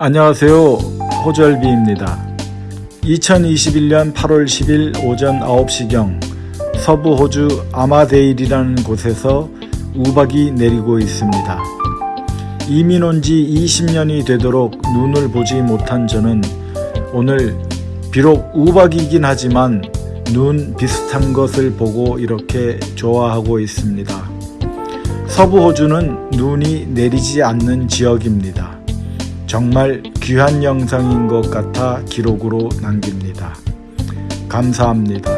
안녕하세요. 호절비입니다. 2021년 8월 10일 오전 9시경 서부 호주 아마데일이라는 곳에서 우박이 내리고 있습니다. 이민 온 지 20년이 되도록 눈을 보지 못한 저는 오늘 비록 우박이긴 하지만 눈 비슷한 것을 보고 이렇게 좋아하고 있습니다. 서부 호주는 눈이 내리지 않는 지역입니다. 정말 귀한 영상인 것 같아 기록으로 남깁니다. 감사합니다.